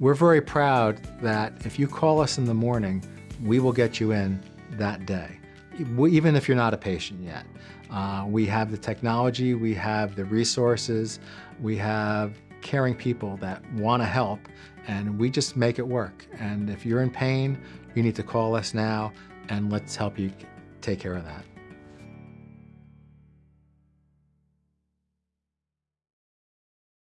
We're very proud that if you call us in the morning, we will get you in that day, even if you're not a patient yet. Uh, we have the technology, we have the resources, we have caring people that want to help, and we just make it work. And if you're in pain, you need to call us now, and let's help you take care of that.